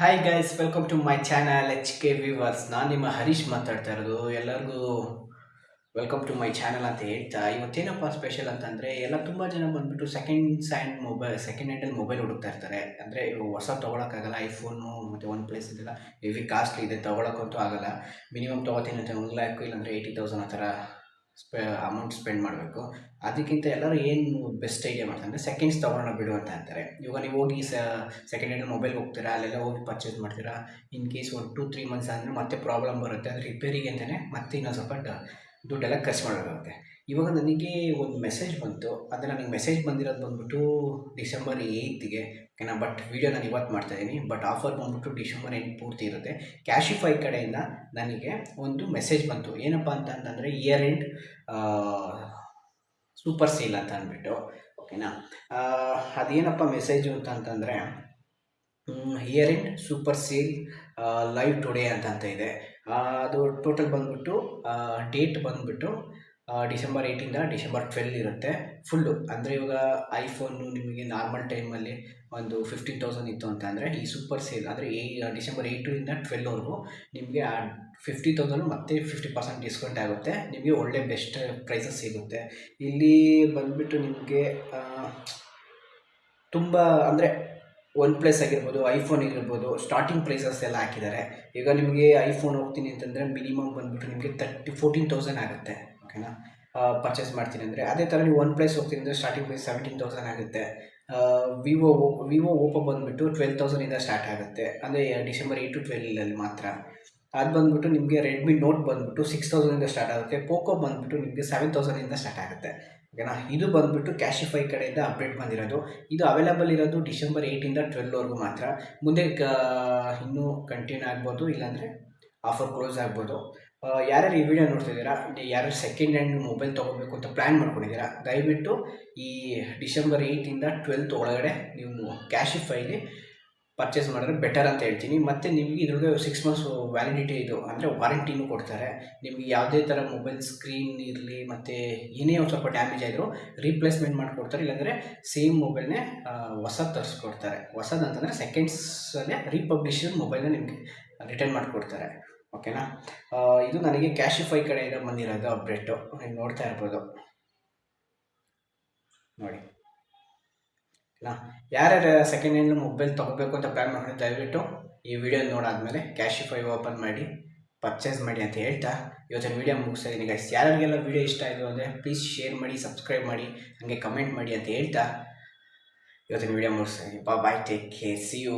Hi guys welcome to my channel H K viewers ನಾನು ನಿಮ್ಮ ಹರೀಶ್ ಮಾತಾಡ್ತಾ ಇರೋದು. ಎಲ್ಲರಿಗೂ ವೆಲ್ಕಮ್ ಟು ಮೈ ಚಾನಲ್ ಅಂತ ಹೇಳ್ತಾ, ಇವತ್ತೇನಪ್ಪ ಸ್ಪೆಷಲ್ ಅಂತಂದರೆ, ಎಲ್ಲ ತುಂಬ ಜನ ಬಂದುಬಿಟ್ಟು ಸೆಕೆಂಡ್ ಹ್ಯಾಂಡ್ ಮೊಬೈಲ್ ಸೆಕೆಂಡ್ ಹ್ಯಾಂಡಲ್ಲಿ ಮೊಬೈಲ್ ಹುಡುಕ್ತಾ ಇರ್ತಾರೆ. ಅಂದರೆ ಹೊಸ ತೊಗೊಳಕ್ಕಾಗಲ್ಲ ಐಫೋನು ಮತ್ತು ಒನ್ ಪ್ಲಸ್ ಇದೆಲ್ಲ ಹೆವಿ ಕಾಸ್ಟ್ಲಿ ಇದೆ, ತೊಗೊಳಕ್ಕಂತೂ ಆಗಲ್ಲ. ಮಿನಿಮಮ್ ತೊಗೋತೀನಿ ಅಂತ ಒನ್ ಲ್ಯಾಕು ಇಲ್ಲಾಂದರೆ ಏಯ್ಟಿ ತೌಸಂಡ್ ಆ ಥರ ಸ್ಪೆ ಅಮೌಂಟ್ ಸ್ಪೆಂಡ್ ಮಾಡಬೇಕು. ಅದಕ್ಕಿಂತ ಎಲ್ಲರೂ ಏನು ಬೆಸ್ಟ್ ಐಡಿಯಾ ಮಾಡ್ತಾರೆ ಸೆಕೆಂಡ್ಸ್ ತೊಗೊಂಡು ಬಿಡು ಅಂತ ಅಂತಾರೆ. ಇವಾಗ ನೀವು ಹೋಗಿ ಸ ಸೆಕೆಂಡ್ ಹ್ಯಾಂಡ್ ಮೊಬೈಲ್ ಹೋಗ್ತೀರಾ, ಅಲ್ಲೆಲ್ಲ ಹೋಗಿ ಪರ್ಚೇಸ್ ಮಾಡ್ತೀರಾ ಇನ್ ಕೇಸ್ ಒಂದು ಟೂ ತ್ರೀ ಮಂತ್ಸ್ ಅಂದರೆ ಮತ್ತೆ ಪ್ರಾಬ್ಲಮ್ ಬರುತ್ತೆ, ಅದು ರಿಪೇರಿಗೆ ಅಂತಲೇ ಮತ್ತೆ ಇನ್ನೊಂದು ಸ್ವಲ್ಪ ದುಡ್ಡೆಲ್ಲ ಖರ್ಚು ಮಾಡಬೇಕಾಗುತ್ತೆ ಇವಾಗ ನನಗೆ ಒಂದು ಮೆಸೇಜ್ ಬಂತು. ಅದು ನನಗೆ ಮೆಸೇಜ್ ಬಂದಿರೋದು ಬಂದ್ಬಿಟ್ಟು ಡಿಸೆಂಬರ್ ಏಯ್ತಿಗೆ ಓಕೆನಾ, ಬಟ್ ವೀಡಿಯೋ ನಾನು ಇವತ್ತು ಮಾಡ್ತಾಯಿದ್ದೀನಿ ಬಟ್ ಆಫರ್ ಬಂದುಬಿಟ್ಟು ಡಿಸೆಂಬರ್ ಎಂಟು ಪೂರ್ತಿ ಇರುತ್ತೆ. ಕ್ಯಾಶಿಫೈ ಕಡೆಯಿಂದ ನನಗೆ ಒಂದು ಮೆಸೇಜ್ ಬಂತು. ಏನಪ್ಪ ಅಂತ ಅಂತಂದರೆ ಇಯರ್ ಎಂಡ್ ಸೂಪರ್ ಸೀಲ್ ಅಂತ ಅಂದ್ಬಿಟ್ಟು, ಓಕೆನಾ? ಅದೇನಪ್ಪ ಮೆಸೇಜು ಅಂತ ಅಂತಂದರೆ year end super sale live today ಅಂತ ಅಂತ ಇದೆ. ಅದು ಟೋಟಲ್ ಬಂದುಬಿಟ್ಟು ಡೇಟ್ ಬಂದುಬಿಟ್ಟು ಡಿಸೆಂಬರ್ ಏಯ್ಟಿಂದ ಡಿಸೆಂಬರ್ ಟ್ವೆಲ್ ಇರುತ್ತೆ. ಫುಲ್ಲು ಅಂದರೆ ಇವಾಗ ಐಫೋನು ನಿಮಗೆ ನಾರ್ಮಲ್ ಟೈಮಲ್ಲಿ ಒಂದು ಫಿಫ್ಟೀನ್ ತೌಸಂಡ್ ಇತ್ತು ಅಂತ ಅಂದರೆ ಈ ಸೂಪರ್ ಸೇಲ್ ಅಂದರೆ ಏ ಡಿಸೆಂಬರ್ ಏಯ್ಟಿಂದ ಟ್ವೆಲ್ವರೆಗೂ ನಿಮಗೆ ಆ ಫಿಫ್ಟಿ ತೌಸಂಡ್ ಮತ್ತೆ ಫಿಫ್ಟಿ ಪರ್ಸೆಂಟ್ ಡಿಸ್ಕೌಂಟ್ ಆಗುತ್ತೆ. ನಿಮಗೆ ಒಳ್ಳೆ ಬೆಸ್ಟ್ ಪ್ರೈಸಸ್ ಸಿಗುತ್ತೆ. ಇಲ್ಲಿ ಬಂದುಬಿಟ್ಟು ನಿಮಗೆ ತುಂಬ ಅಂದರೆ ಒನ್ ಪ್ಲಸ್ ಆಗಿರ್ಬೋದು ಐಫೋನ್ ಆಗಿರ್ಬೋದು ಸ್ಟಾರ್ಟಿಂಗ್ ಪ್ರೈಸಸ್ ಎಲ್ಲ ಹಾಕಿದ್ದಾರೆ. ಈಗ ನಿಮಗೆ ಐಫೋನ್ ಹೋಗ್ತೀನಿ ಅಂತಂದರೆ ಮಿನಿಮಮ್ ಬಂದುಬಿಟ್ಟು ನಿಮಗೆ ತರ್ಟಿ ಫೋರ್ಟೀನ್ ತೌಸಂಡ್ ಆಗುತ್ತೆ ಓಕೆನಾ ಪರ್ಚೇಸ್ ಮಾಡ್ತೀನಿ ಅಂದರೆ. ಅದೇ ಥರ ನೀವು ಒನ್ ಪ್ಲಸ್ ಹೋಗ್ತೀನಿ ಅಂದರೆ ಸ್ಟಾರ್ಟಿಂಗ್ ಪ್ರೈಸ್ ಸೆವೆಂಟೀನ್ ತೌಸಂಡ್ ಆಗುತ್ತೆ. ವಿವೋ ವಿವೋ ಓಪೋ ಬಂದುಬಿಟ್ಟು ಟ್ವೆಲ್ ತೌಸಂಡಿಂದ ಸ್ಟಾರ್ಟ್ ಆಗುತ್ತೆ. ಅಂದರೆ ಡಿಸೆಂಬರ್ ಏಯ್ಟ್ ಟು ಟ್ವೆಲ್ಲಲ್ಲಿ ಮಾತ್ರ. ಅದು ಬಂದುಬಿಟ್ಟು ನಿಮಗೆ ರೆಡ್ಮಿ ನೋಟ್ ಬಂದುಬಿಟ್ಟು ಸಿಕ್ಸ್ ತೌಸಂಡಿಂದ ಸ್ಟಾರ್ಟ್ ಆಗುತ್ತೆ. ಪೋಕೋ ಬಂದುಬಿಟ್ಟು ನಿಮಗೆ ಸೆವೆನ್ ತೌಸಂಡಿಂದ ಸ್ಟಾರ್ಟ್ ಆಗುತ್ತೆ. ಓಕೆನಾ? ಇದು ಬಂದುಬಿಟ್ಟು ಕ್ಯಾಶಿಫೈ ಕಡೆಯಿಂದ ಅಪ್ಡೇಟ್ ಬಂದಿರೋದು. ಇದು ಅವೈಲೇಬಲ್ ಇರೋದು ಡಿಸೆಂಬರ್ ಏಯ್ಟಿಂದ ಟ್ವೆಲ್ವರೆಗೂ ಮಾತ್ರ. ಮುಂದೆ ಕ, ಇನ್ನೂ ಕಂಟಿನ್ಯೂ ಆಗ್ಬೋದು, ಇಲ್ಲಾಂದರೆ ಆಫರ್ ಕ್ಲೋಸ್ ಆಗ್ಬೋದು. ಯಾರ್ಯಾರು ಈ ವಿಡಿಯೋ ನೋಡ್ತಿದ್ದೀರಾ? ಯಾರು ಸೆಕೆಂಡ್ ಹ್ಯಾಂಡ್ ಮೊಬೈಲ್ ತೊಗೋಬೇಕು ಅಂತ ಪ್ಲ್ಯಾನ್ ಮಾಡ್ಕೊಂಡಿದ್ದೀರಾ? ದಯವಿಟ್ಟು ಈ ಡಿಸೆಂಬರ್ ಏಯ್ಟಿಂದ ಟ್ವೆಲ್ತ್ ಒಳಗಡೆ ನೀವು ಕ್ಯಾಶಿಫೈಲಿ ಪರ್ಚೇಸ್ ಮಾಡಿದ್ರೆ ಬೆಟರ್ ಅಂತ ಹೇಳ್ತೀನಿ. ಮತ್ತು ನಿಮಗೆ ಇದ್ರೊಳಗೆ ಸಿಕ್ಸ್ ಮಂತ್ಸ್ ವ್ಯಾಲಿಡಿಟಿ ಇದು. ಅಂದರೆ ವಾರಂಟಿನೂ ಕೊಡ್ತಾರೆ. ನಿಮಗೆ ಯಾವುದೇ ಥರ ಮೊಬೈಲ್ ಸ್ಕ್ರೀನ್ ಇರಲಿ, ಮತ್ತು ಏನೇ ಒಂದು ಸ್ವಲ್ಪ ಡ್ಯಾಮೇಜ್ ಆದರೂ ರೀಪ್ಲೇಸ್ಮೆಂಟ್ ಮಾಡಿಕೊಡ್ತಾರೆ. ಇಲ್ಲಾಂದರೆ ಸೇಮ್ ಮೊಬೈಲ್ನೇ ಹೊಸ ತರಿಸ್ಕೊಡ್ತಾರೆ. ಹೊಸದಂತಂದರೆ ಸೆಕೆಂಡ್ಸಲ್ಲೇ ರೀಪಬ್ಲಿಷನ್ ಮೊಬೈಲ್ನ ನಿಮಗೆ ರಿಟರ್ನ್ ಮಾಡಿಕೊಡ್ತಾರೆ. ಓಕೆನಾ ಇದು ನನಗೆ ಕ್ಯಾಶಿಫೈ ಕಡೆಯಿಂದ ಬಂದಿರೋದು ಅಪ್ಡೇಟು ನೀವು ನೋಡ್ತಾ ಇರ್ಬೋದು. ನೋಡಿ. ನಾ ಯಾರ್ಯಾರು ಸೆಕೆಂಡ್ ಹ್ಯಾಂಡ್ ಮೊಬೈಲ್ ತೊಗೋಬೇಕು ಅಂತ ಪ್ಲ್ಯಾನ್ ಮಾಡಿದ್ರೆ ದಯವಿಟ್ಟು ಈ ವಿಡಿಯೋ ನೋಡಾದ್ಮೇಲೆ ಕ್ಯಾಶಿಫೈ ಓಪನ್ ಮಾಡಿ ಪರ್ಚೇಸ್ ಮಾಡಿ ಅಂತ ಹೇಳ್ತಾ ಇವತ್ತಿನ ವಿಡಿಯೋ ಮುಗಿಸ್ತಾ ಇದ್ದೀನಿ ಗೈಸ್ ಯಾರಿಗೆಲ್ಲ ವಿಡಿಯೋ ಇಷ್ಟ ಆಯಿತು ಅಂದರೆ ಪ್ಲೀಸ್ ಶೇರ್ ಮಾಡಿ ಸಬ್ಸ್ಕ್ರೈಬ್ ಮಾಡಿ, ಹಾಗೆ ಕಮೆಂಟ್ ಮಾಡಿ ಅಂತ ಹೇಳ್ತಾ ಇವತ್ತಿನ ವಿಡಿಯೋ ಮುಗಿಸ್ತಾ ಇದ್ದೀನಿ. Bye take care see you